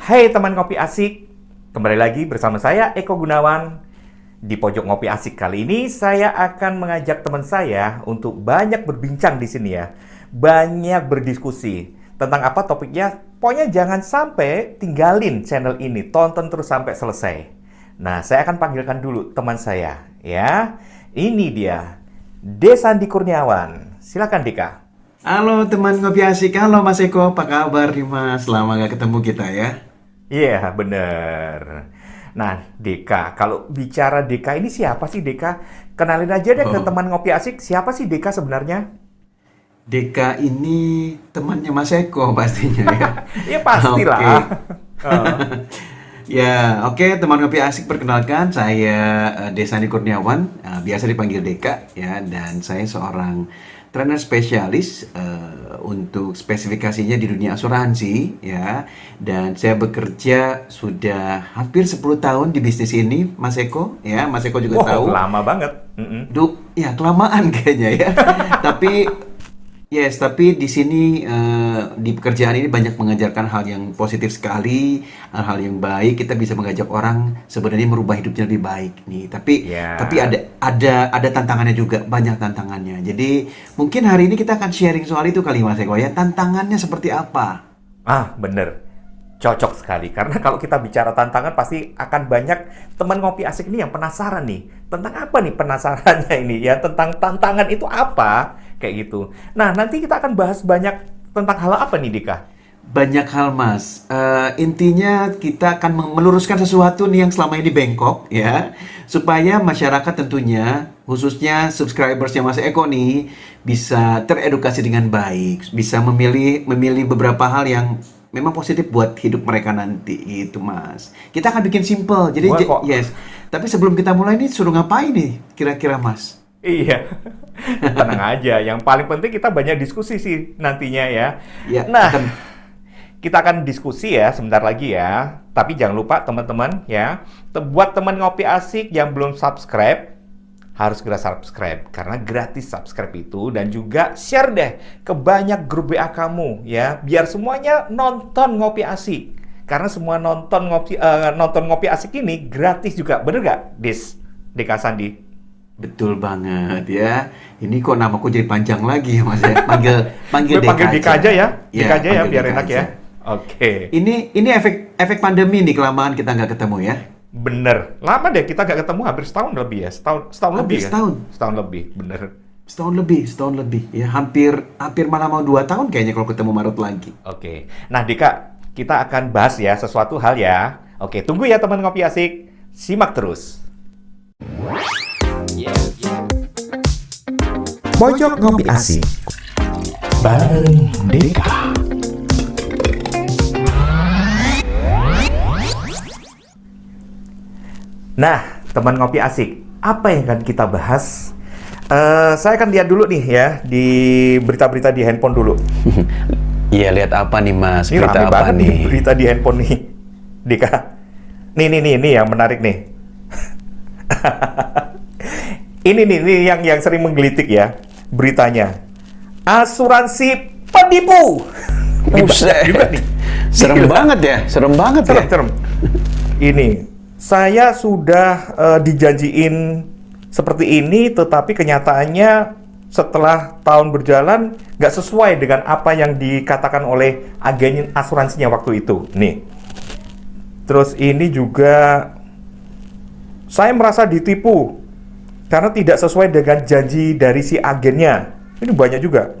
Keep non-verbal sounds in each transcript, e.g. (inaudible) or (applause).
Hai teman ngopi asik, kembali lagi bersama saya Eko Gunawan. Di pojok ngopi asik kali ini saya akan mengajak teman saya untuk banyak berbincang di sini ya. Banyak berdiskusi tentang apa topiknya. Pokoknya jangan sampai tinggalin channel ini, tonton terus sampai selesai. Nah, saya akan panggilkan dulu teman saya ya. Ini dia, Desandi Kurniawan. Silakan Dika. Halo teman ngopi asik, halo Mas Eko, apa kabar nih Mas? Lama gak ketemu kita ya? Iya, bener. Nah, Deka, kalau bicara Deka ini siapa sih Deka? Kenalin aja deh ke Oh. teman ngopi asik, siapa sih Deka sebenarnya? Deka ini temannya Mas Eko pastinya ya. (laughs) Ya pastilah. Oke. (laughs) Oh. (laughs) Ya, oke teman ngopi asik perkenalkan saya eh, Desani Kurniawan, eh, biasa dipanggil Deka ya, dan saya seorang trainer spesialis eh, untuk spesifikasinya di dunia asuransi ya, dan saya bekerja sudah hampir 10 tahun di bisnis ini, Mas Eko ya, Mas Eko juga Wah, tahu. lama banget. Mm-mm. Duh, ya kelamaan (laughs) kayaknya ya. tapi yes, tapi di sini eh, di pekerjaan ini banyak mengajarkan hal yang positif sekali, hal-hal yang baik. Kita bisa mengajak orang sebenarnya merubah hidupnya lebih baik nih. Tapi Ya. tapi ada ada ada tantangannya juga, banyak tantangannya. Jadi mungkin hari ini kita akan sharing soal itu kali Mas Eko ya. Tantangannya seperti apa? Ah, bener. Cocok sekali. Karena kalau kita bicara tantangan, pasti akan banyak teman ngopi asik ini yang penasaran nih. Tentang apa nih penasarannya ini? Ya, tentang tantangan itu apa? Kayak gitu. Nah, nanti kita akan bahas banyak tentang hal apa nih, Dika? Banyak hal mas. Eh, intinya kita akan meluruskan sesuatu nih yang selama ini bengkok ya, supaya masyarakat tentunya, khususnya subscribersnya Mas Eko nih, bisa teredukasi dengan baik, bisa memilih memilih beberapa hal yang memang positif buat hidup mereka nanti gitu mas. Kita akan bikin simple, jadi yes. Tapi sebelum kita mulai nih, suruh ngapain nih kira-kira mas? Iya, (laughs) tenang aja. Yang paling penting kita banyak diskusi sih nantinya ya. Ya, nah, akan- kita akan diskusi ya sebentar lagi ya. Tapi jangan lupa teman-teman ya, buat teman ngopi asik yang belum subscribe, harus segera subscribe karena gratis subscribe itu dan juga share deh ke banyak grup WA kamu ya, biar semuanya nonton ngopi asik. Karena semua nonton ngopi eh, nonton ngopi asik ini gratis juga, bener gak, Dis? Deka Sandi? Betul banget ya. Ini kok namaku jadi panjang lagi ya Mas ya. Panggil panggil Gue panggil Dika aja ya, Iya, Dika aja ya, biar Dika enak aja. ya. Oke, Ini ini efek efek pandemi nih kelamaan kita nggak ketemu ya. bener. Lama deh kita gak ketemu, hampir setahun lebih ya, setahun, setahun Hampir lebih ya. setahun. Setahun lebih, bener. Setahun lebih, setahun lebih ya. Hampir hampir malah mau dua tahun kayaknya kalau ketemu Maret lagi. Oke, nah Dika, kita akan bahas ya sesuatu hal ya. Oke, tunggu ya teman ngopi asik, simak terus. Pojok Ngopi Asik bareng Deka. Nah, teman ngopi asik, apa yang akan kita bahas? Eh, saya akan lihat dulu nih ya di berita-berita di handphone dulu. (laughs) Iya, lihat apa nih Mas? Ini rame banget nih berita di handphone nih, Dika. Nih, nih, nih, nih yang menarik nih. (laughs) ini nih, nih yang yang sering menggelitik ya beritanya. Asuransi penipu. (laughs) Juga nih. Serem Gila. banget ya, serem banget Serem, ya. serem. Ini saya sudah eh, dijanjiin seperti ini, tetapi kenyataannya setelah tahun berjalan nggak sesuai dengan apa yang dikatakan oleh agen asuransinya waktu itu. Nih. Terus ini juga saya merasa ditipu karena tidak sesuai dengan janji dari si agennya. Ini banyak juga.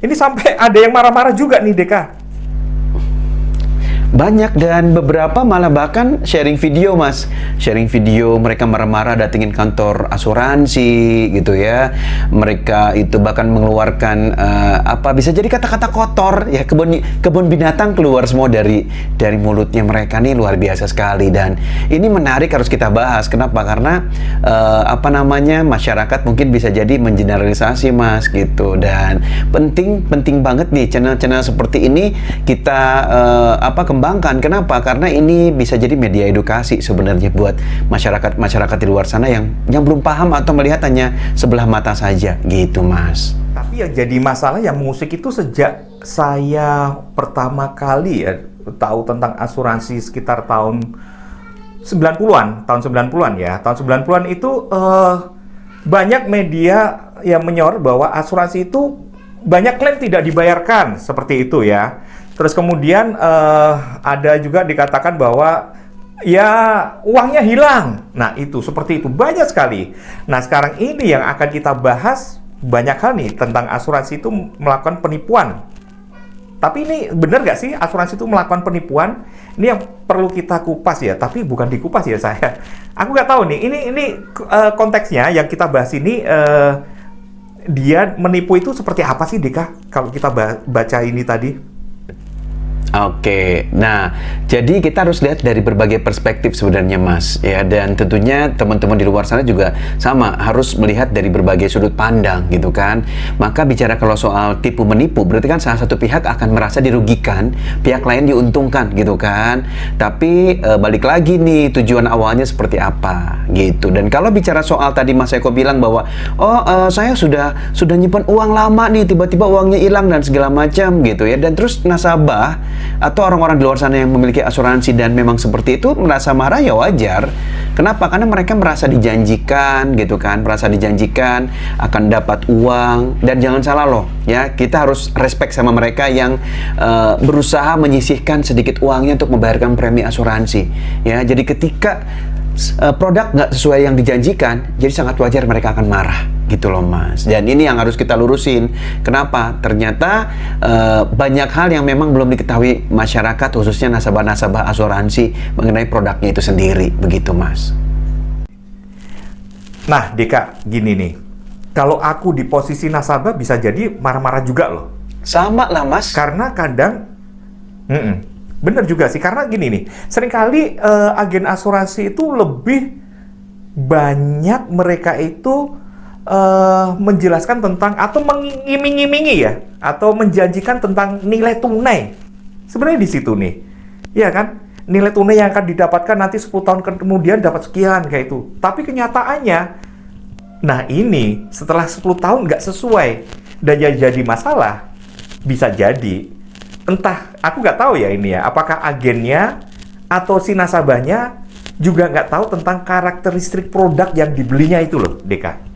Ini sampai ada yang marah-marah juga nih, Deka. Banyak dan beberapa malah bahkan sharing video mas. Sharing video mereka marah-marah datengin kantor asuransi gitu ya. Mereka itu bahkan mengeluarkan eh, apa bisa jadi kata-kata kotor ya kebun kebun binatang keluar semua dari dari mulutnya mereka nih luar biasa sekali. Dan ini menarik harus kita bahas. Kenapa? Karena eh, apa namanya masyarakat mungkin bisa jadi mengeneralisasi mas gitu. Dan penting penting banget nih channel-channel seperti ini kita eh, apa kembangkan kenapa karena ini bisa jadi media edukasi sebenarnya buat masyarakat masyarakat di luar sana yang yang belum paham atau melihat hanya sebelah mata saja gitu mas Tapi yang jadi masalah yang musik itu sejak saya pertama kali ya tahu tentang asuransi sekitar tahun 90-an, tahun 90-an ya. Tahun 90-an itu eh, banyak media yang menyorot bahwa asuransi itu banyak klaim tidak dibayarkan seperti itu ya. Terus kemudian eh, ada juga dikatakan bahwa ya uangnya hilang. Nah itu seperti itu banyak sekali. Nah sekarang ini yang akan kita bahas banyak hal nih tentang asuransi itu melakukan penipuan. Tapi ini benar nggak sih asuransi itu melakukan penipuan? Ini yang perlu kita kupas ya, tapi bukan dikupas ya saya. Aku nggak tahu nih, ini ini uh, konteksnya yang kita bahas ini uh, dia menipu itu seperti apa sih Dika? Kalau kita baca ini tadi? Oke, nah jadi kita harus lihat dari berbagai perspektif sebenarnya Mas ya dan tentunya teman-teman di luar sana juga sama harus melihat dari berbagai sudut pandang gitu kan. Maka bicara kalau soal tipu menipu berarti kan salah satu pihak akan merasa dirugikan, pihak lain diuntungkan gitu kan. Tapi e, balik lagi nih tujuan awalnya seperti apa gitu. Dan kalau bicara soal tadi Mas Eko bilang bahwa oh e, saya sudah sudah nyimpan uang lama nih tiba-tiba uangnya hilang dan segala macam gitu ya dan terus nasabah atau orang-orang di luar sana yang memiliki asuransi dan memang seperti itu merasa marah ya wajar. Kenapa? Karena mereka merasa dijanjikan gitu kan, merasa dijanjikan akan dapat uang dan jangan salah loh ya, kita harus respect sama mereka yang uh, berusaha menyisihkan sedikit uangnya untuk membayarkan premi asuransi ya. Jadi ketika uh, produk nggak sesuai yang dijanjikan, jadi sangat wajar mereka akan marah gitu loh mas. Dan ini yang harus kita lurusin. Kenapa? Ternyata uh, banyak hal yang memang belum diketahui masyarakat, khususnya nasabah-nasabah asuransi mengenai produknya itu sendiri, begitu mas. Nah, Deka, gini nih. Kalau aku di posisi nasabah bisa jadi marah-marah juga loh. Sama lah mas. Karena kadang, mm -mm, Bener juga sih, karena gini nih, sering kali uh, agen asuransi itu lebih banyak mereka itu uh, menjelaskan tentang atau mengiming-imingi ya, atau menjanjikan tentang nilai tunai. Sebenarnya di situ nih, ya kan? Nilai tunai yang akan didapatkan nanti 10 tahun kemudian dapat sekian kayak itu. Tapi kenyataannya, nah ini setelah 10 tahun nggak sesuai dan jadi masalah, bisa jadi entah aku nggak tahu ya ini ya apakah agennya atau si nasabahnya juga nggak tahu tentang karakteristik produk yang dibelinya itu loh Deka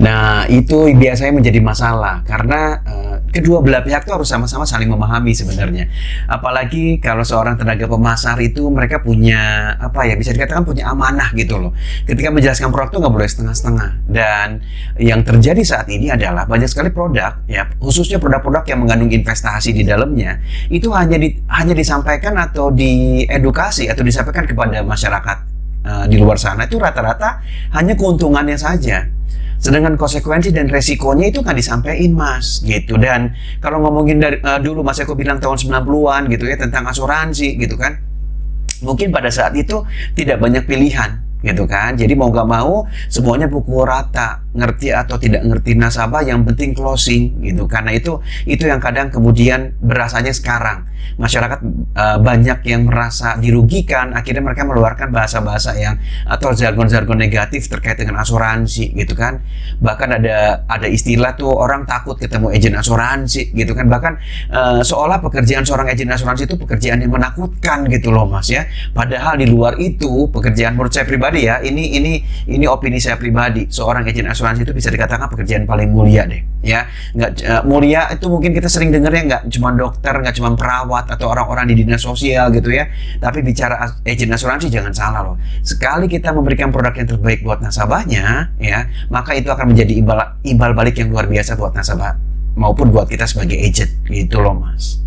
Nah, itu biasanya menjadi masalah karena uh, kedua belah pihak itu harus sama-sama saling memahami sebenarnya. Apalagi kalau seorang tenaga pemasar itu mereka punya apa ya bisa dikatakan punya amanah gitu loh. Ketika menjelaskan produk itu nggak boleh setengah-setengah. Dan yang terjadi saat ini adalah banyak sekali produk ya khususnya produk-produk yang mengandung investasi di dalamnya itu hanya di, hanya disampaikan atau diedukasi atau disampaikan kepada masyarakat uh, di luar sana itu rata-rata hanya keuntungannya saja Sedangkan konsekuensi dan resikonya itu kan disampaikan mas. Gitu. Dan kalau ngomongin dari uh, dulu mas Eko bilang tahun 90-an gitu ya tentang asuransi gitu kan mungkin pada saat itu tidak banyak pilihan gitu kan? Jadi mau gak mau semuanya pukul rata. Ngerti atau tidak ngerti nasabah yang penting closing gitu. Karena itu itu yang kadang kemudian berasanya sekarang. Masyarakat uh, banyak yang merasa dirugikan akhirnya mereka meluarkan bahasa-bahasa yang atau jargon-jargon negatif terkait dengan asuransi gitu kan? Bahkan ada ada istilah tuh orang takut ketemu agen asuransi gitu kan? Bahkan uh, seolah pekerjaan seorang agen asuransi itu pekerjaan yang menakutkan gitu loh mas ya. Padahal di luar itu pekerjaan menurut saya pribadi ya ini ini ini opini saya pribadi seorang agen asuransi itu bisa dikatakan pekerjaan paling mulia deh ya nggak uh, mulia itu mungkin kita sering dengar ya nggak cuma dokter nggak cuma perawat atau orang-orang di dinas sosial gitu ya. Tapi bicara agent asuransi jangan salah loh. Sekali kita memberikan produk yang terbaik buat nasabahnya, ya, maka itu akan menjadi imbal imbal balik yang luar biasa buat nasabah maupun buat kita sebagai agent gitu loh, Mas.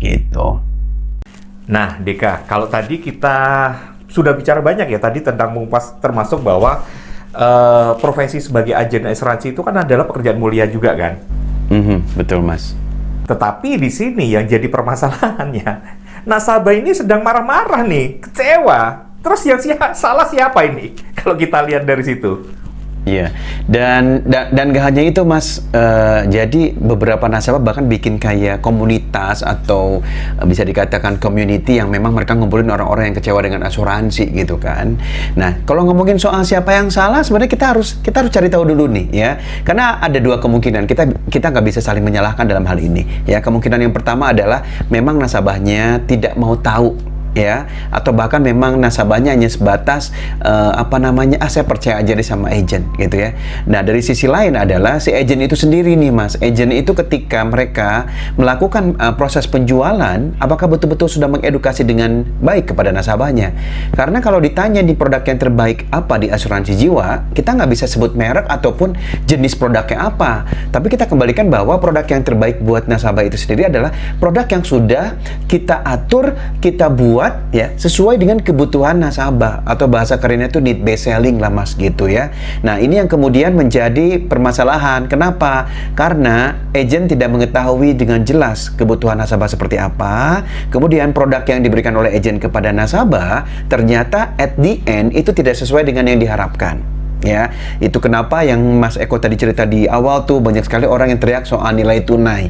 Gitu. Nah, Deka, kalau tadi kita sudah bicara banyak ya tadi tentang mengupas termasuk bahwa uh, profesi sebagai agen asuransi itu kan adalah pekerjaan mulia juga kan? Mm -hmm, betul, Mas. Tetapi di sini yang jadi permasalahannya, nasabah ini sedang marah-marah nih, kecewa. Terus yang siapa, salah siapa ini? (laughs) Kalau kita lihat dari situ. Iya, dan, dan dan gak hanya itu mas, Eh, jadi beberapa nasabah bahkan bikin kayak komunitas atau eh, bisa dikatakan community yang memang mereka ngumpulin orang-orang yang kecewa dengan asuransi gitu kan. Nah, kalau ngomongin soal siapa yang salah, sebenarnya kita harus kita harus cari tahu dulu nih ya, karena ada dua kemungkinan kita kita nggak bisa saling menyalahkan dalam hal ini ya. Kemungkinan yang pertama adalah memang nasabahnya tidak mau tahu ya atau bahkan memang nasabahnya hanya sebatas uh, apa namanya ah saya percaya aja deh sama agent gitu ya. Nah dari sisi lain adalah si agent itu sendiri nih mas. Agent itu ketika mereka melakukan uh, proses penjualan apakah betul-betul sudah mengedukasi dengan baik kepada nasabahnya? Karena kalau ditanya di produk yang terbaik apa di asuransi jiwa kita nggak bisa sebut merek ataupun jenis produknya apa. Tapi kita kembalikan bahwa produk yang terbaik buat nasabah itu sendiri adalah produk yang sudah kita atur kita buat buat ya sesuai dengan kebutuhan nasabah atau bahasa kerennya itu need based selling lah mas gitu ya. Nah ini yang kemudian menjadi permasalahan. Kenapa? Karena agent tidak mengetahui dengan jelas kebutuhan nasabah seperti apa. Kemudian produk yang diberikan oleh agent kepada nasabah ternyata at the end itu tidak sesuai dengan yang diharapkan ya itu kenapa yang Mas Eko tadi cerita di awal tuh banyak sekali orang yang teriak soal nilai tunai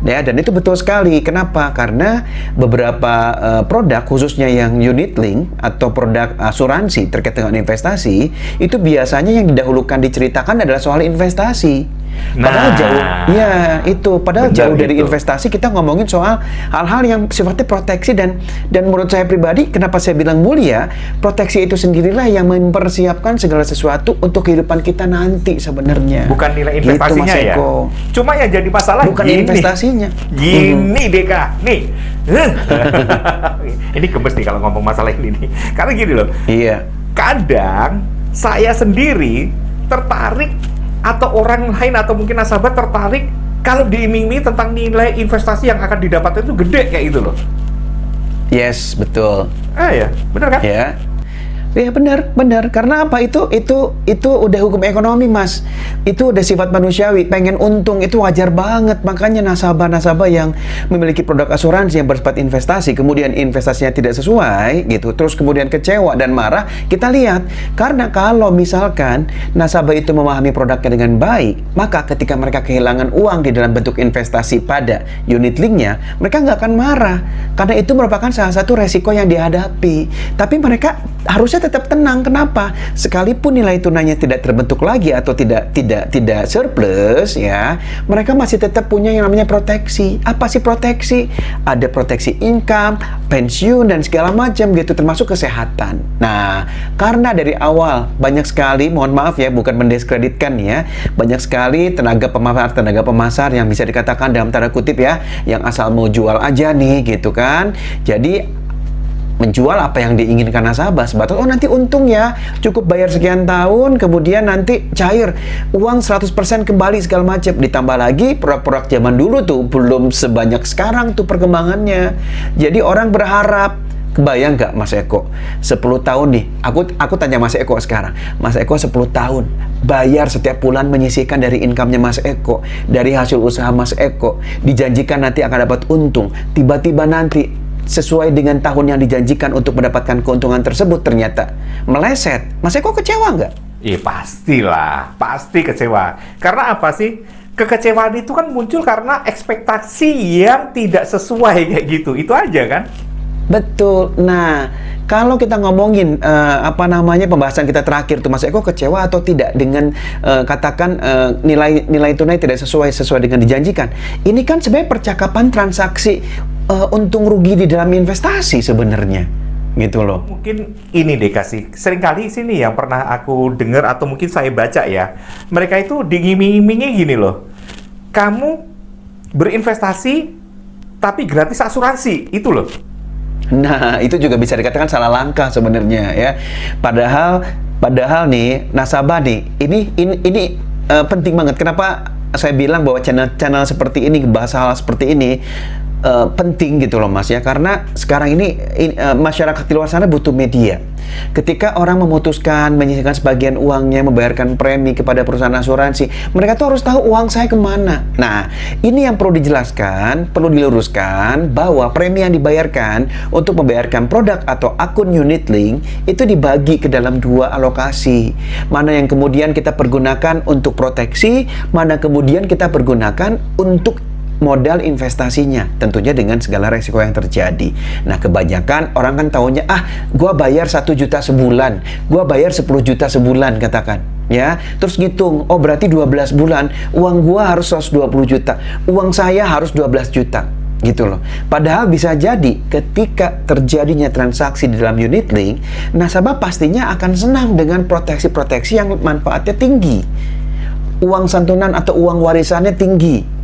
Ya, dan itu betul sekali. Kenapa? Karena beberapa uh, produk khususnya yang unit link atau produk asuransi terkait dengan investasi itu biasanya yang didahulukan diceritakan adalah soal investasi. Padahal Nah. jauh, ya itu. Padahal jauh dari investasi kita ngomongin soal hal-hal yang sifatnya proteksi dan dan menurut saya pribadi, kenapa saya bilang mulia, proteksi itu sendirilah yang mempersiapkan segala sesuatu untuk kehidupan kita nanti sebenarnya. Bukan nilai Gitu, investasinya Mas ya. Eko. Cuma yang jadi masalah Bukan gini. investasinya. Gini Deka, nih. (laughs) ini gemes nih kalau ngomong masalah ini nih. Karena gini loh, Iya. kadang saya sendiri tertarik atau orang lain atau mungkin nasabah tertarik kalau diiming-imingi tentang nilai investasi yang akan didapat itu gede kayak gitu loh. Yes, betul. Ah ya, bener kan? Ya. Ya benar, benar. Karena apa itu itu itu udah hukum ekonomi, Mas. Itu udah sifat manusiawi. Pengen untung itu wajar banget. Makanya nasabah-nasabah yang memiliki produk asuransi yang bersifat investasi, kemudian investasinya tidak sesuai gitu, terus kemudian kecewa dan marah, kita lihat. Karena kalau misalkan nasabah itu memahami produknya dengan baik, maka ketika mereka kehilangan uang di dalam bentuk investasi pada unit linknya, mereka nggak akan marah. Karena itu merupakan salah satu resiko yang dihadapi. Tapi mereka harusnya tetap tenang. Kenapa? Sekalipun nilai tunainya tidak terbentuk lagi atau tidak tidak tidak surplus ya, mereka masih tetap punya yang namanya proteksi. Apa sih proteksi? Ada proteksi income, pensiun dan segala macam gitu termasuk kesehatan. Nah, karena dari awal banyak sekali, mohon maaf ya, bukan mendiskreditkan ya, banyak sekali tenaga pemasar tenaga pemasar yang bisa dikatakan dalam tanda kutip ya, yang asal mau jual aja nih gitu kan. Jadi menjual apa yang diinginkan nasabah. Sebatas oh nanti untung ya cukup bayar sekian tahun kemudian nanti cair uang 100% kembali segala macam. Ditambah lagi produk-produk zaman dulu tuh belum sebanyak sekarang tuh perkembangannya. Jadi orang berharap Kebayang nggak Mas Eko? 10 tahun nih aku aku tanya Mas Eko sekarang. Mas Eko 10 tahun bayar setiap bulan menyisihkan dari income-nya Mas Eko dari hasil usaha Mas Eko. Dijanjikan nanti akan dapat untung. Tiba-tiba nanti sesuai dengan tahun yang dijanjikan untuk mendapatkan keuntungan tersebut ternyata meleset. Mas Eko kecewa nggak? Iya pastilah, pasti kecewa. Karena apa sih? Kekecewaan itu kan muncul karena ekspektasi yang tidak sesuai kayak gitu. Itu aja kan? Betul. Nah, kalau kita ngomongin eh, apa namanya pembahasan kita terakhir tuh Mas Eko kecewa atau tidak dengan eh, katakan eh, nilai nilai tunai tidak sesuai sesuai dengan dijanjikan. Ini kan sebenarnya percakapan transaksi eh, untung rugi di dalam investasi sebenarnya. Gitu loh. Mungkin ini deh kasih. Seringkali sini yang pernah aku dengar atau mungkin saya baca ya. Mereka itu diiming-imingi gini loh. Kamu berinvestasi tapi gratis asuransi. Itu loh. Nah, itu juga bisa dikatakan salah langkah sebenarnya ya. Padahal padahal nih nasabah nih, ini ini ini eh, penting banget. Kenapa saya bilang bahwa channel-channel seperti ini bahas hal seperti ini eh, penting gitu loh Mas ya karena sekarang ini in- eh, masyarakat di luar sana butuh media. Ketika orang memutuskan menyisihkan sebagian uangnya membayarkan premi kepada perusahaan asuransi, mereka tuh harus tahu uang saya ke mana. Nah, ini yang perlu dijelaskan, perlu diluruskan bahwa premi yang dibayarkan untuk membayarkan produk atau akun unit link itu dibagi ke dalam dua alokasi. Mana yang kemudian kita pergunakan untuk proteksi, mana kemudian kita pergunakan untuk modal investasinya tentunya dengan segala resiko yang terjadi nah kebanyakan orang kan tahunya ah gua bayar satu juta sebulan gua bayar 10 juta sebulan katakan ya terus ngitung oh berarti 12 bulan uang gua harus 120 juta uang saya harus 12 juta gitu loh. Padahal bisa jadi ketika terjadinya transaksi di dalam unit link, nasabah pastinya akan senang dengan proteksi-proteksi yang manfaatnya tinggi. Uang santunan atau uang warisannya tinggi.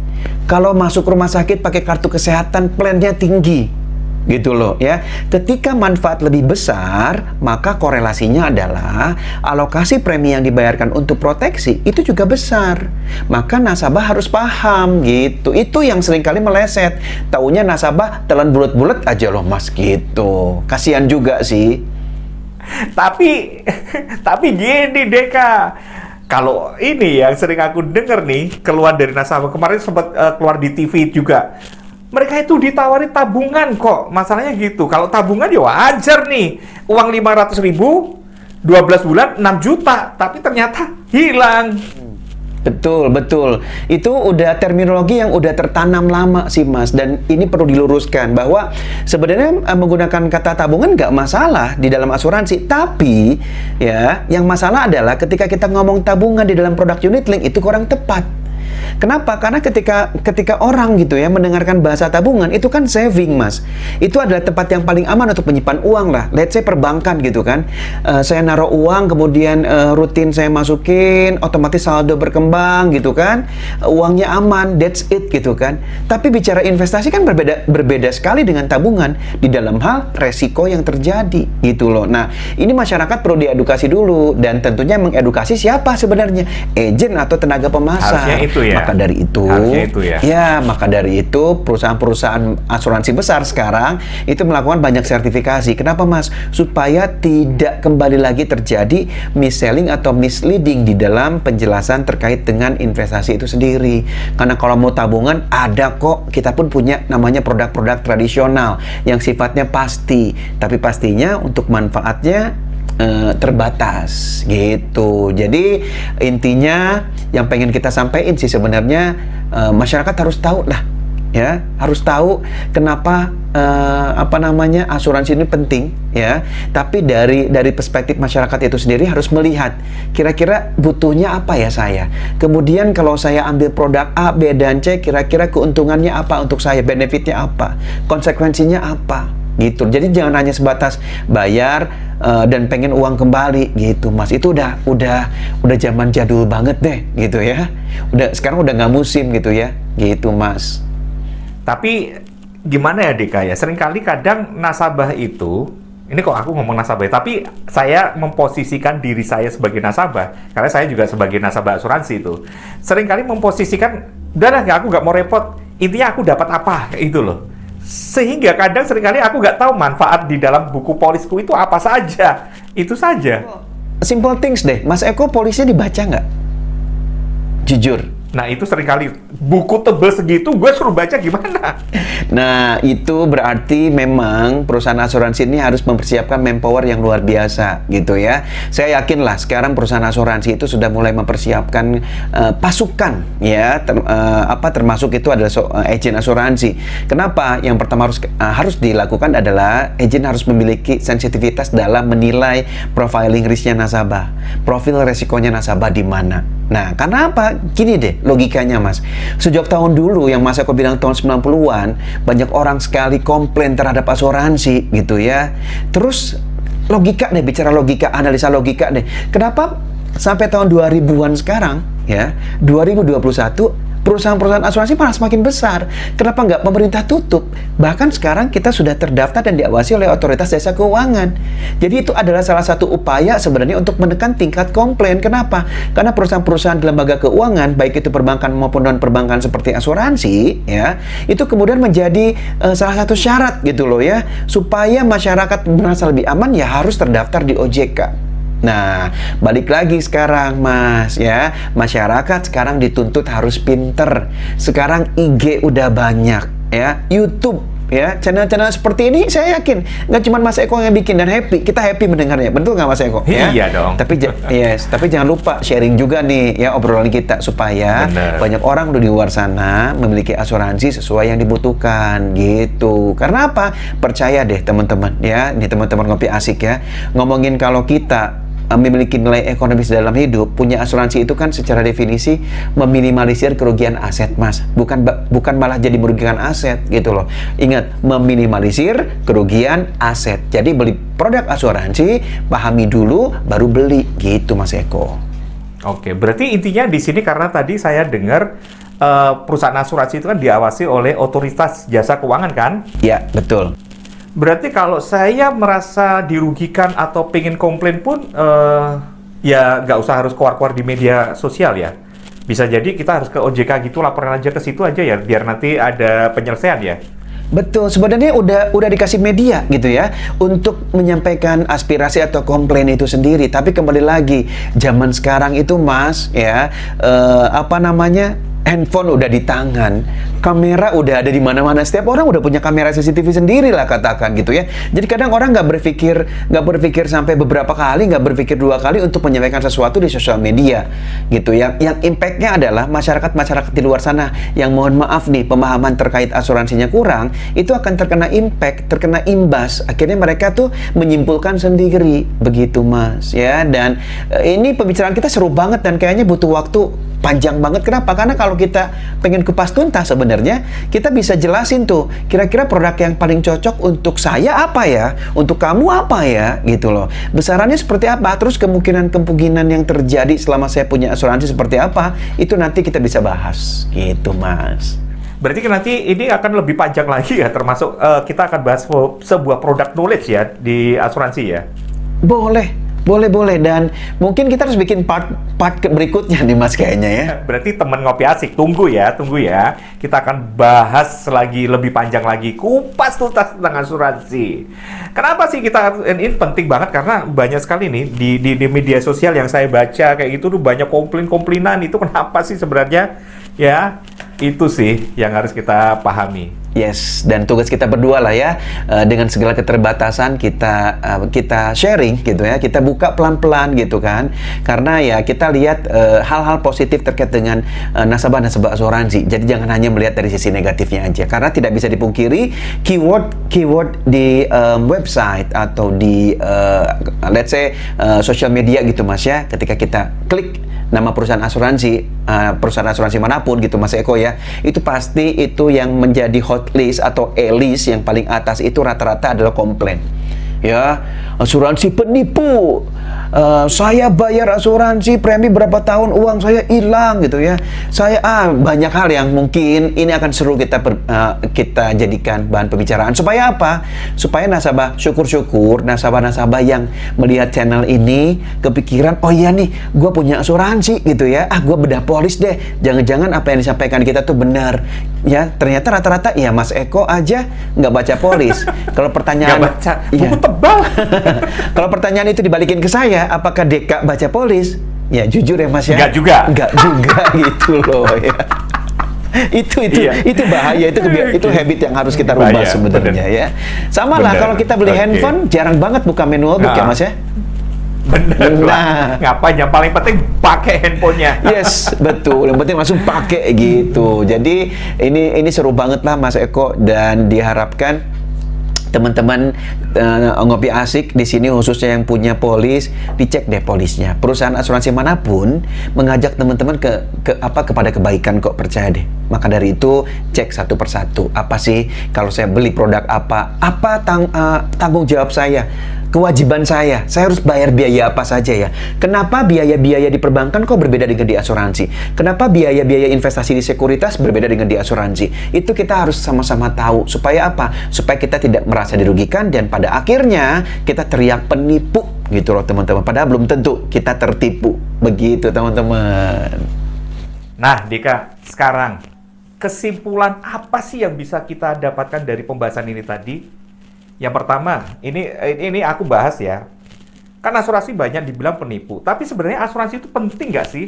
Kalau masuk rumah sakit pakai kartu kesehatan, plannya tinggi gitu loh ya. Ketika manfaat lebih besar, maka korelasinya adalah alokasi premi yang dibayarkan untuk proteksi itu juga besar. Maka nasabah harus paham gitu. Itu yang sering kali meleset. Taunya nasabah telan bulat-bulat aja loh Mas gitu. Kasihan juga sih. Tapi (laughs) tapi gini Deka. Kalau ini yang sering aku denger nih keluar dari nasabah kemarin sempat eh, keluar di TV juga. Mereka itu ditawari tabungan kok. Masalahnya gitu. Kalau tabungan ya wajar nih. Uang 500 ribu 12 bulan 6 juta, tapi ternyata hilang. Betul, betul. Itu udah terminologi yang udah tertanam lama sih Mas. Dan ini perlu diluruskan bahwa sebenarnya eh, menggunakan kata tabungan nggak masalah di dalam asuransi. Tapi ya, yang masalah adalah ketika kita ngomong tabungan di dalam produk unit link itu kurang tepat. Kenapa? Karena ketika ketika orang gitu ya mendengarkan bahasa tabungan itu kan saving mas. Itu adalah tempat yang paling aman untuk menyimpan uang lah. Let's say perbankan gitu kan. Eh, saya naruh uang kemudian eh, rutin saya masukin, otomatis saldo berkembang gitu kan. Eh, uangnya aman, that's it gitu kan. Tapi bicara investasi kan berbeda berbeda sekali dengan tabungan di dalam hal resiko yang terjadi gitu loh. Nah ini masyarakat perlu diedukasi dulu dan tentunya mengedukasi siapa sebenarnya agent atau tenaga pemasar. Harusnya itu ya. Maka dari itu, Harusnya itu ya. maka dari itu perusahaan-perusahaan asuransi besar sekarang itu melakukan banyak sertifikasi. Kenapa mas? Supaya tidak kembali lagi terjadi mis-selling atau misleading di dalam penjelasan terkait dengan investasi itu sendiri. Karena kalau mau tabungan ada kok kita pun punya namanya produk-produk tradisional yang sifatnya pasti, tapi pastinya untuk manfaatnya eh, terbatas gitu. Jadi intinya yang pengen kita sampaikan sih sebenarnya eh, masyarakat harus tahu lah ya. Harus tahu kenapa eh, apa namanya asuransi ini penting ya. Tapi dari dari perspektif masyarakat itu sendiri harus melihat kira-kira butuhnya apa ya saya. Kemudian kalau saya ambil produk A B dan C kira-kira keuntungannya apa untuk saya benefitnya apa konsekuensinya apa gitu. Jadi jangan hanya sebatas bayar uh, dan pengen uang kembali gitu, Mas. Itu udah udah udah zaman jadul banget deh gitu ya. Udah sekarang udah nggak musim gitu ya. Gitu, Mas. Tapi gimana ya Deka ya? Seringkali kadang nasabah itu ini kok aku ngomong nasabah, ya, tapi saya memposisikan diri saya sebagai nasabah, karena saya juga sebagai nasabah asuransi itu. Seringkali memposisikan, udah lah, nggak, aku nggak mau repot, intinya aku dapat apa, itu loh. Sehingga kadang sering kali aku nggak tahu manfaat di dalam buku polisku itu apa saja. Itu saja. Simple things deh. Mas Eko polisnya dibaca nggak? Jujur. Nah itu sering kali buku tebel segitu gue suruh baca gimana? Nah, itu berarti memang perusahaan asuransi ini harus mempersiapkan manpower yang luar biasa gitu ya. Saya yakin lah sekarang perusahaan asuransi itu sudah mulai mempersiapkan uh, pasukan ya, ter, uh, apa termasuk itu adalah so, uh, agent asuransi. Kenapa? Yang pertama harus uh, harus dilakukan adalah agent harus memiliki sensitivitas dalam menilai profiling risknya nasabah. Profil resikonya nasabah di mana. Nah, karena apa? Gini deh logikanya Mas. Sejak tahun dulu yang Mas Eko bilang tahun 90-an, banyak orang sekali komplain terhadap asuransi gitu ya. Terus logika deh, bicara logika, analisa logika deh. Kenapa sampai tahun 2000-an sekarang ya, 2021 perusahaan-perusahaan asuransi malah semakin besar. Kenapa nggak pemerintah tutup? Bahkan sekarang kita sudah terdaftar dan diawasi oleh otoritas jasa keuangan. Jadi itu adalah salah satu upaya sebenarnya untuk menekan tingkat komplain. Kenapa? Karena perusahaan-perusahaan di lembaga keuangan, baik itu perbankan maupun non perbankan seperti asuransi, ya, itu kemudian menjadi uh, salah satu syarat gitu loh ya, supaya masyarakat merasa lebih aman ya harus terdaftar di OJK. Nah, balik lagi sekarang Mas ya. Masyarakat sekarang dituntut harus pinter. Sekarang IG udah banyak ya. YouTube ya channel-channel seperti ini saya yakin nggak cuma Mas Eko yang bikin dan happy kita happy mendengarnya betul nggak Mas Eko ya? iya dong tapi yes tapi jangan lupa sharing juga nih ya obrolan kita supaya Bener. banyak orang di luar sana memiliki asuransi sesuai yang dibutuhkan gitu karena apa percaya deh teman-teman ya ini teman-teman ngopi asik ya ngomongin kalau kita Eh, memiliki nilai ekonomis dalam hidup, punya asuransi itu kan secara definisi meminimalisir kerugian aset, Mas. Bukan bukan malah jadi merugikan aset gitu loh. Ingat, meminimalisir kerugian aset. Jadi beli produk asuransi, pahami dulu baru beli gitu, Mas Eko. Oke, berarti intinya di sini karena tadi saya dengar uh, perusahaan asuransi itu kan diawasi oleh otoritas jasa keuangan kan? Ya, betul. Berarti kalau saya merasa dirugikan atau pengen komplain pun, uh, ya nggak usah harus keluar-keluar di media sosial ya. Bisa jadi kita harus ke OJK gitu, laporan aja ke situ aja ya, biar nanti ada penyelesaian ya. Betul, sebenarnya udah udah dikasih media gitu ya untuk menyampaikan aspirasi atau komplain itu sendiri. Tapi kembali lagi, zaman sekarang itu Mas ya uh, apa namanya handphone udah di tangan, kamera udah ada di mana-mana. Setiap orang udah punya kamera CCTV sendiri lah katakan gitu ya. Jadi kadang orang nggak berpikir nggak berpikir sampai beberapa kali, nggak berpikir dua kali untuk menyampaikan sesuatu di sosial media gitu. Yang yang impactnya adalah masyarakat masyarakat di luar sana yang mohon maaf nih pemahaman terkait asuransinya kurang, itu akan terkena impact, terkena imbas. Akhirnya mereka tuh menyimpulkan sendiri begitu mas ya. Dan e, ini pembicaraan kita seru banget dan kayaknya butuh waktu panjang banget. Kenapa? Karena kalau kita pengen kupas tuntas sebenarnya, kita bisa jelasin tuh kira-kira produk yang paling cocok untuk saya apa ya, untuk kamu apa ya, gitu loh. Besarannya seperti apa? Terus kemungkinan-kemungkinan yang terjadi selama saya punya asuransi seperti apa? Itu nanti kita bisa bahas, gitu mas. Berarti kan nanti ini akan lebih panjang lagi ya, termasuk uh, kita akan bahas sebuah produk knowledge ya di asuransi ya? Boleh, boleh, boleh. Dan mungkin kita harus bikin part part berikutnya nih Mas kayaknya ya. (laughs) Berarti teman ngopi asik, tunggu ya, tunggu ya. Kita akan bahas lagi lebih panjang lagi kupas tuntas tentang asuransi. Kenapa sih kita ini penting banget karena banyak sekali nih di, di, di media sosial yang saya baca kayak gitu tuh banyak komplain-komplainan itu kenapa sih sebenarnya ya itu sih yang harus kita pahami. Yes, dan tugas kita berdua lah ya. Uh, dengan segala keterbatasan kita uh, kita sharing gitu ya, kita buka pelan-pelan gitu kan, karena ya kita lihat eh, hal-hal uh, positif terkait dengan nasabah-nasabah asuransi. Jadi jangan hanya melihat dari sisi negatifnya aja, karena tidak bisa dipungkiri keyword keyword di um, website atau di uh, let's say uh, social media gitu mas ya, ketika kita klik nama perusahaan asuransi uh, perusahaan asuransi mana pun gitu Mas Eko ya itu pasti itu yang menjadi hot list atau e-list yang paling atas itu rata-rata adalah komplain. Ya asuransi penipu uh, saya bayar asuransi premi berapa tahun uang saya hilang gitu ya. Saya ah banyak hal yang mungkin ini akan seru kita ber, uh, kita jadikan bahan pembicaraan. Supaya apa? Supaya nasabah syukur-syukur nasabah-nasabah yang melihat channel ini kepikiran oh iya nih gue punya asuransi gitu ya. Ah gue bedah polis deh. Jangan-jangan apa yang disampaikan kita tuh benar. Ya ternyata rata-rata ya Mas Eko aja nggak baca polis. (laughs) Kalau pertanyaan nggak baca. Iya. tebal. (laughs) Kalau pertanyaan itu dibalikin ke saya, apakah Deka baca polis? Ya jujur ya Mas ya. Enggak juga. Enggak juga (laughs) gitu loh ya. itu itu iya. itu bahaya itu itu habit yang harus kita rubah sebenarnya ya. Sama lah kalau kita beli okay. handphone jarang banget buka manual book nah. ya Mas ya. Bener nah. lah. Ngapain yang paling penting pakai handphonenya. (laughs) Yes, betul. Yang penting langsung pakai gitu. Jadi ini ini seru banget lah Mas Eko dan diharapkan teman-teman uh, ngopi asik di sini khususnya yang punya polis dicek deh polisnya. Perusahaan asuransi mana pun mengajak teman-teman ke, ke apa kepada kebaikan kok percaya deh. Maka dari itu cek satu persatu. Apa sih kalau saya beli produk apa apa tang, uh, tanggung jawab saya kewajiban saya. Saya harus bayar biaya apa saja ya. Kenapa biaya-biaya di perbankan kok berbeda dengan di asuransi? Kenapa biaya-biaya investasi di sekuritas berbeda dengan di asuransi? Itu kita harus sama-sama tahu. Supaya apa? Supaya kita tidak merasa dirugikan dan pada akhirnya kita teriak penipu gitu loh teman-teman. Padahal belum tentu kita tertipu. Begitu teman-teman. Nah, Dika, sekarang kesimpulan apa sih yang bisa kita dapatkan dari pembahasan ini tadi? Yang pertama, ini ini aku bahas ya. Kan asuransi banyak dibilang penipu, tapi sebenarnya asuransi itu penting nggak sih?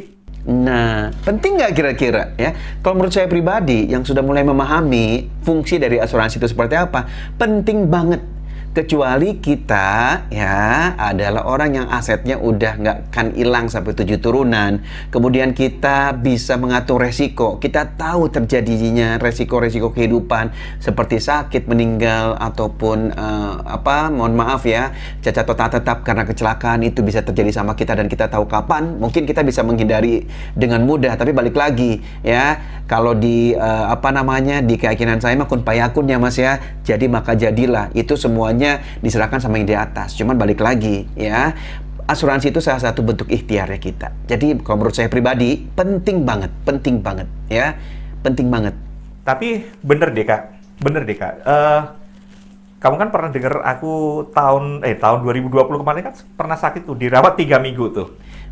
Nah, penting nggak kira-kira ya? Kalau menurut saya pribadi yang sudah mulai memahami fungsi dari asuransi itu seperti apa, penting banget kecuali kita ya adalah orang yang asetnya udah nggak akan hilang sampai tujuh turunan. Kemudian kita bisa mengatur resiko. Kita tahu terjadinya resiko-resiko kehidupan seperti sakit meninggal ataupun uh, apa mohon maaf ya cacat total tetap karena kecelakaan itu bisa terjadi sama kita dan kita tahu kapan. Mungkin kita bisa menghindari dengan mudah. Tapi balik lagi ya kalau di uh, apa namanya di keyakinan saya mah kun payakun ya mas ya. Jadi maka jadilah. Itu semuanya semuanya diserahkan sama yang di atas. Cuman balik lagi ya, asuransi itu salah satu bentuk ikhtiarnya kita. Jadi kalau menurut saya pribadi penting banget, penting banget ya, penting banget. Tapi bener deh kak, bener deh kak. Uh, kamu kan pernah dengar aku tahun eh tahun 2020 kemarin kan pernah sakit tuh dirawat tiga minggu tuh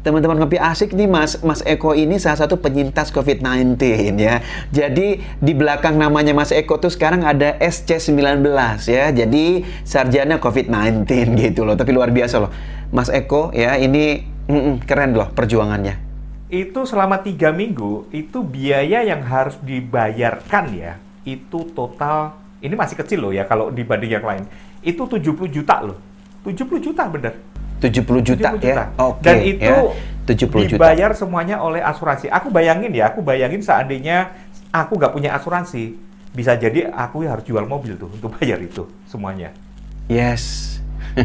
teman-teman ngopi asik nih Mas Mas Eko ini salah satu penyintas COVID-19 ya. Jadi di belakang namanya Mas Eko tuh sekarang ada SC19 ya. Jadi sarjana COVID-19 gitu loh. Tapi luar biasa loh. Mas Eko ya ini mm -mm, keren loh perjuangannya. Itu selama tiga minggu itu biaya yang harus dibayarkan ya. Itu total ini masih kecil loh ya kalau dibanding yang lain. Itu 70 juta loh. 70 juta bener 70 juta, 70 juta. ya. Oke. Okay, Dan itu ya. 70 dibayar juta. semuanya oleh asuransi. Aku bayangin ya, aku bayangin seandainya aku nggak punya asuransi, bisa jadi aku harus jual mobil tuh untuk (laughs) bayar itu semuanya. Yes. (laughs)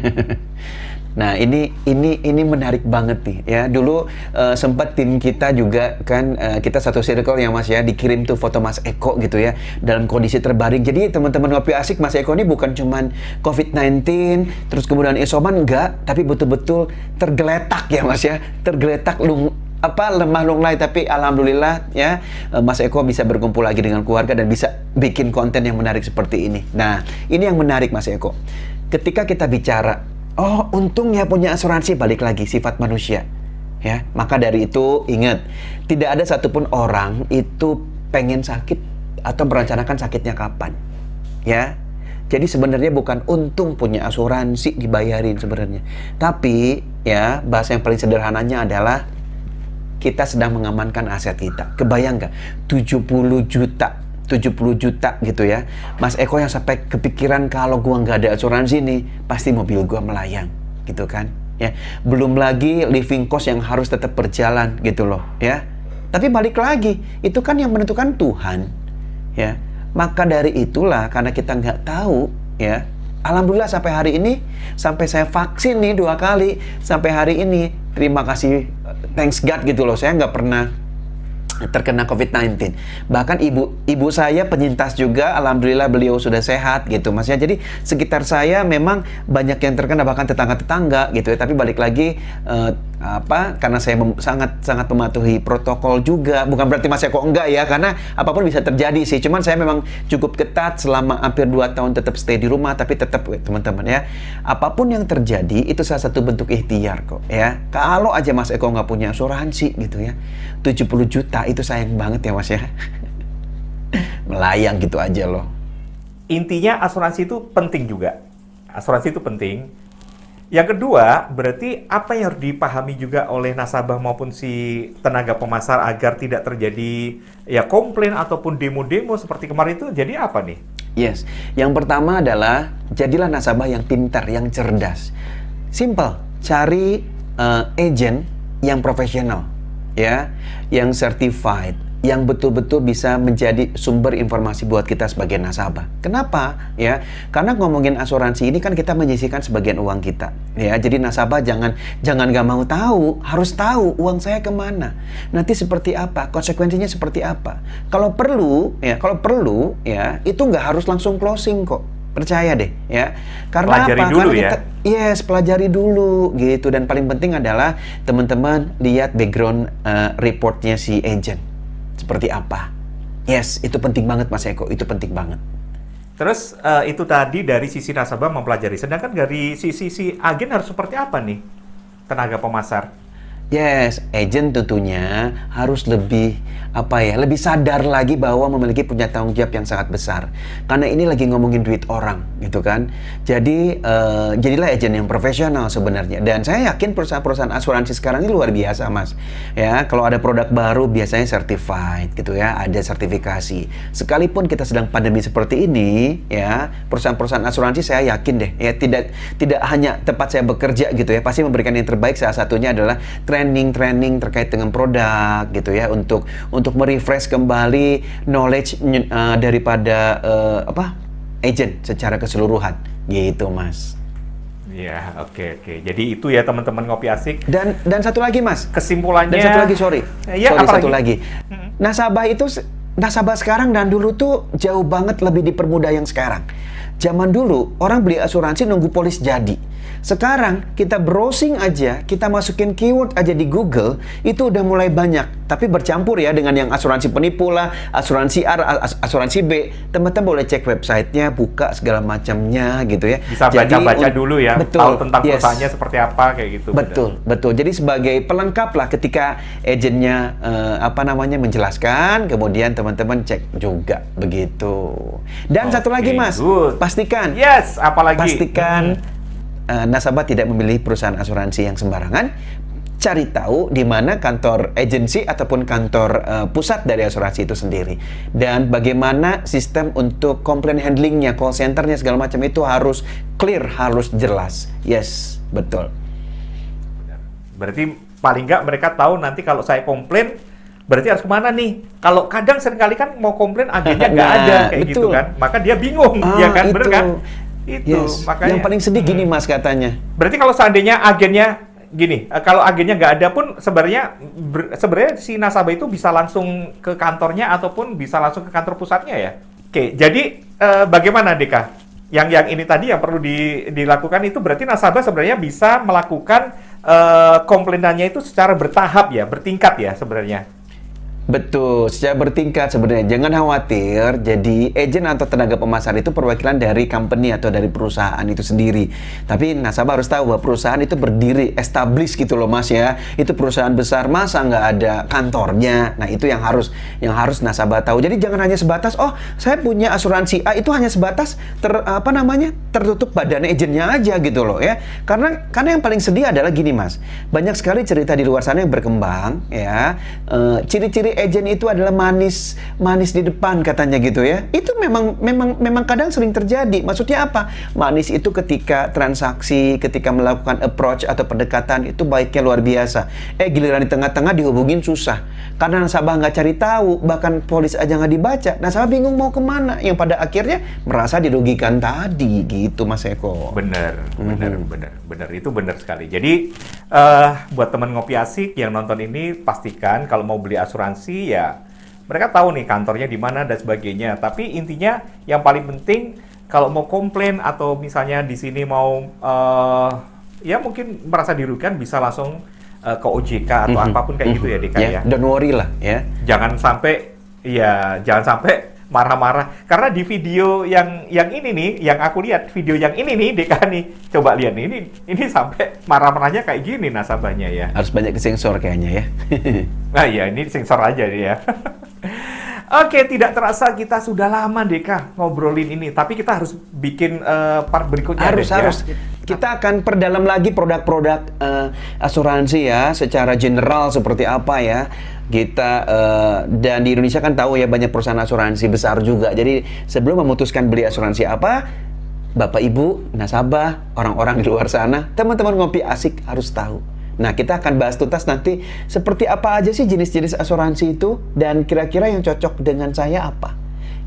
Nah ini ini ini menarik banget nih ya. Dulu uh, sempat tim kita juga kan uh, kita satu circle ya Mas ya dikirim tuh foto Mas Eko gitu ya dalam kondisi terbaring. Jadi teman-teman ngopi asik Mas Eko ini bukan cuman COVID-19 terus kemudian isoman enggak, tapi betul-betul tergeletak ya Mas ya, tergeletak lung apa lemah lunglai tapi alhamdulillah ya eh, Mas Eko bisa berkumpul lagi dengan keluarga dan bisa bikin konten yang menarik seperti ini. Nah, ini yang menarik Mas Eko. Ketika kita bicara Oh, untungnya punya asuransi balik lagi sifat manusia. Ya, maka dari itu ingat, tidak ada satupun orang itu pengen sakit atau merencanakan sakitnya kapan. Ya. Jadi sebenarnya bukan untung punya asuransi dibayarin sebenarnya. Tapi ya, bahasa yang paling sederhananya adalah kita sedang mengamankan aset kita. Kebayang nggak? 70 juta 70 juta gitu ya. Mas Eko yang sampai kepikiran kalau gua nggak ada asuransi nih pasti mobil gua melayang gitu kan ya. Belum lagi living cost yang harus tetap berjalan gitu loh ya. Tapi balik lagi itu kan yang menentukan Tuhan ya. Maka dari itulah karena kita nggak tahu ya Alhamdulillah sampai hari ini sampai saya vaksin nih dua kali sampai hari ini terima kasih thanks God gitu loh saya nggak pernah terkena COVID-19. Bahkan ibu ibu saya penyintas juga, alhamdulillah beliau sudah sehat gitu, Mas ya. Jadi sekitar saya memang banyak yang terkena bahkan tetangga-tetangga gitu ya. Tapi balik lagi uh, apa? Karena saya sangat sangat mematuhi protokol juga. Bukan berarti masih kok enggak ya karena apa pun bisa terjadi sih. Cuman saya memang cukup ketat selama hampir 2 tahun tetap stay di rumah tapi tetap teman-teman ya. Apa pun yang terjadi itu salah satu bentuk ikhtiar kok ya. Kalau aja Mas Eko nggak punya asuransi gitu ya 70 juta itu sayang banget ya Mas ya. (laughs) Melayang gitu aja loh. Intinya asuransi itu penting juga. Asuransi itu penting yang kedua, berarti apa yang harus dipahami juga oleh nasabah maupun si tenaga pemasar agar tidak terjadi ya komplain ataupun demo-demo seperti kemarin itu jadi apa nih? Yes, yang pertama adalah jadilah nasabah yang pintar, yang cerdas. Simple, cari uh, agent yang profesional, ya, yang certified, yang betul-betul bisa menjadi sumber informasi buat kita sebagai nasabah. Kenapa? Ya, karena ngomongin asuransi ini kan kita menyisihkan sebagian uang kita. Ya, jadi nasabah jangan jangan gak mau tahu, harus tahu uang saya ke mana. Nanti seperti apa, konsekuensinya seperti apa. Kalau perlu, ya, kalau perlu, ya, itu nggak harus langsung closing kok. Percaya deh, ya. Karena Pelajari apa? Dulu Karena ya. kita, Yes, pelajari dulu gitu dan paling penting adalah teman-teman lihat background uh, reportnya si agent seperti apa. Yes, itu penting banget Mas Eko, itu penting banget. Terus eh, itu tadi dari sisi nasabah mempelajari. Sedangkan dari sisi si agen harus seperti apa nih tenaga pemasar? Yes, agent tentunya harus lebih apa ya, lebih sadar lagi bahwa memiliki punya tanggung jawab yang sangat besar. Karena ini lagi ngomongin duit orang, gitu kan. Jadi uh, jadilah agent yang profesional sebenarnya. Dan saya yakin perusahaan-perusahaan asuransi sekarang ini luar biasa, Mas. Ya, kalau ada produk baru biasanya certified gitu ya, ada sertifikasi. Sekalipun kita sedang pandemi seperti ini, ya, perusahaan-perusahaan asuransi saya yakin deh, ya tidak tidak hanya tempat saya bekerja gitu ya, pasti memberikan yang terbaik. Salah satunya adalah training-training terkait dengan produk gitu ya untuk untuk merefresh kembali knowledge uh, daripada uh, apa agent secara keseluruhan gitu mas. Ya oke okay, oke. Okay. Jadi itu ya teman-teman ngopi asik. Dan dan satu lagi mas. Kesimpulannya. Dan satu lagi sorry. Ya, sorry satu lagi. Nasabah itu nasabah sekarang dan dulu tuh jauh banget lebih dipermudah yang sekarang. Zaman dulu orang beli asuransi nunggu polis jadi. Sekarang kita browsing aja, kita masukin keyword aja di Google, itu udah mulai banyak. Tapi bercampur ya dengan yang asuransi penipu lah, asuransi A, as asuransi B. Teman-teman boleh cek websitenya, buka segala macamnya gitu ya. Bisa baca-baca dulu ya, betul, tahu tentang yes. perusahaannya seperti apa kayak gitu. Betul, benar. betul. Jadi sebagai pelengkap lah ketika agentnya uh, apa namanya menjelaskan, kemudian teman-teman cek juga begitu. Dan okay, satu lagi mas, good. pastikan. Yes, apalagi. Pastikan. Hmm uh, nasabah tidak memilih perusahaan asuransi yang sembarangan, cari tahu di mana kantor agensi ataupun kantor uh, pusat dari asuransi itu sendiri dan bagaimana sistem untuk komplain handlingnya, call centernya segala macam itu harus clear, harus jelas. Yes, betul. Berarti paling nggak mereka tahu nanti kalau saya komplain berarti harus ke mana nih? Kalau kadang sering kali kan mau komplain agennya nggak (laughs) nah, ada kayak gitu betul. gitu kan, maka dia bingung, ah, ya kan, bener kan? Itu yes. makanya. Yang paling sedih gini Mas katanya. Berarti kalau seandainya agennya gini, eh, kalau agennya nggak ada pun sebenarnya sebenarnya si nasabah itu bisa langsung ke kantornya ataupun bisa langsung ke kantor pusatnya ya. Oke, jadi eh, bagaimana Deka? Yang yang ini tadi yang perlu di, dilakukan itu berarti nasabah sebenarnya bisa melakukan eh, komplainannya itu secara bertahap ya, bertingkat ya sebenarnya. Betul, secara bertingkat sebenarnya. Jangan khawatir, jadi agent atau tenaga pemasar itu perwakilan dari company atau dari perusahaan itu sendiri. Tapi nasabah harus tahu bahwa perusahaan itu berdiri, established gitu loh mas ya. Itu perusahaan besar, masa nggak ada kantornya? Nah itu yang harus yang harus nasabah tahu. Jadi jangan hanya sebatas, oh saya punya asuransi A, itu hanya sebatas ter, apa namanya tertutup badan agentnya aja gitu loh ya. Karena karena yang paling sedih adalah gini mas, banyak sekali cerita di luar sana yang berkembang ya. E, agent itu adalah manis manis di depan katanya gitu ya. Itu memang memang memang kadang sering terjadi. Maksudnya apa? Manis itu ketika transaksi ketika melakukan approach atau pendekatan itu baiknya luar biasa. Eh giliran di tengah-tengah dihubungin susah. Karena nasabah nggak cari tahu bahkan polis aja nggak dibaca. Nasabah bingung mau ke mana. Yang pada akhirnya merasa dirugikan tadi gitu mas Eko. Bener bener mm -hmm. bener bener itu bener sekali. Jadi uh, buat teman ngopi asik yang nonton ini pastikan kalau mau beli asuransi asuransi ya mereka tahu nih kantornya di mana dan sebagainya. Tapi intinya yang paling penting kalau mau komplain atau misalnya di sini mau uh, ya mungkin merasa dirugikan bisa langsung uh, ke OJK atau mm -hmm. apa pun kayak mm -hmm. gitu ya DK yeah, ya. Don't worry lah ya. Jangan sampai ya jangan sampai marah-marah. Karena di video yang yang ini nih yang aku lihat video yang ini nih Deka nih coba lihat nih ini ini sampai marah-marahnya kayak gini nasabahnya ya. Harus banyak sensor kayaknya ya. Nah iya ini sensor aja ya (laughs) Oke, tidak terasa kita sudah lama Deka ngobrolin ini, tapi kita harus bikin uh, part berikutnya. Harus, deh, harus. Ya. Kita akan perdalam lagi produk-produk uh, asuransi ya, secara general seperti apa ya kita uh, dan di Indonesia kan tahu ya banyak perusahaan asuransi besar juga. Jadi sebelum memutuskan beli asuransi apa, Bapak Ibu, nasabah, orang-orang di luar sana, teman-teman ngopi asik harus tahu. Nah, kita akan bahas tuntas nanti seperti apa aja sih jenis-jenis asuransi itu dan kira-kira yang cocok dengan saya apa.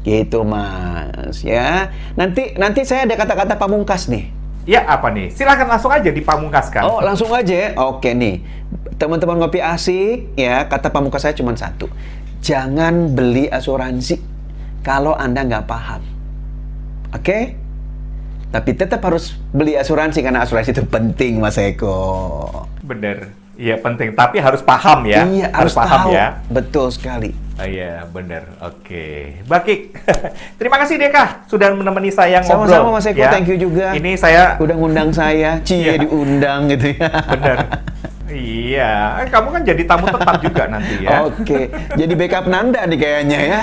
Gitu, Mas, ya. Nanti nanti saya ada kata-kata pamungkas nih. Ya, apa nih? Silahkan langsung aja dipamungkaskan. Oh, langsung aja ya? Oke nih. Teman-teman ngopi asik, ya, kata pamungkas saya cuma satu. Jangan beli asuransi kalau Anda nggak paham. Oke? tapi tetap harus beli asuransi karena asuransi itu penting Mas Eko. Bener. Iya penting, tapi harus paham ya. Iya, harus, paham tahu. ya. Betul sekali. Oh, iya, bener. Oke. Bakik. (laughs) Terima kasih Deka sudah menemani saya ngobrol. Sama-sama Mas Eko, ya. thank you juga. Ini saya Udah ngundang saya, cie Iya. diundang gitu ya. (laughs) bener. iya, Eh, kamu kan jadi tamu tetap juga nanti ya. (laughs) Oke, jadi backup Nanda nih kayaknya ya.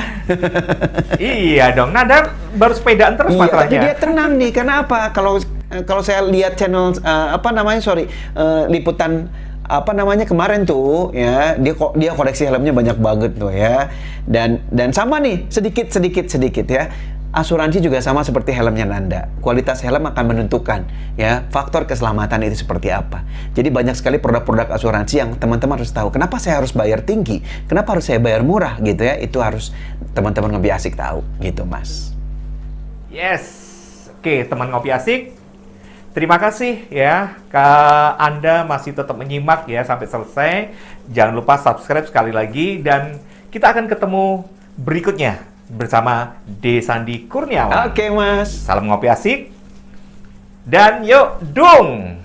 iya dong. Nada baru sepedaan terus Iya, tapi masalahnya. dia tenang nih. Karena apa? Kalau eh, kalau saya lihat channel eh, apa namanya sorry eh, liputan apa namanya kemarin tuh ya dia kok dia koleksi helmnya banyak banget tuh ya. Dan dan sama nih sedikit sedikit sedikit ya. Asuransi juga sama seperti helmnya Nanda. Kualitas helm akan menentukan ya faktor keselamatan itu seperti apa. Jadi banyak sekali produk-produk asuransi yang teman-teman harus tahu kenapa saya harus bayar tinggi? Kenapa harus saya bayar murah gitu ya? Itu harus teman-teman lebih asik tahu gitu mas. Yes. Oke, teman ngopi asik. Terima kasih ya ke Anda masih tetap menyimak ya sampai selesai. Jangan lupa subscribe sekali lagi dan kita akan ketemu berikutnya bersama D Sandi Kurniawan. oke mas Salam ngopi asik. Dan yuk dung.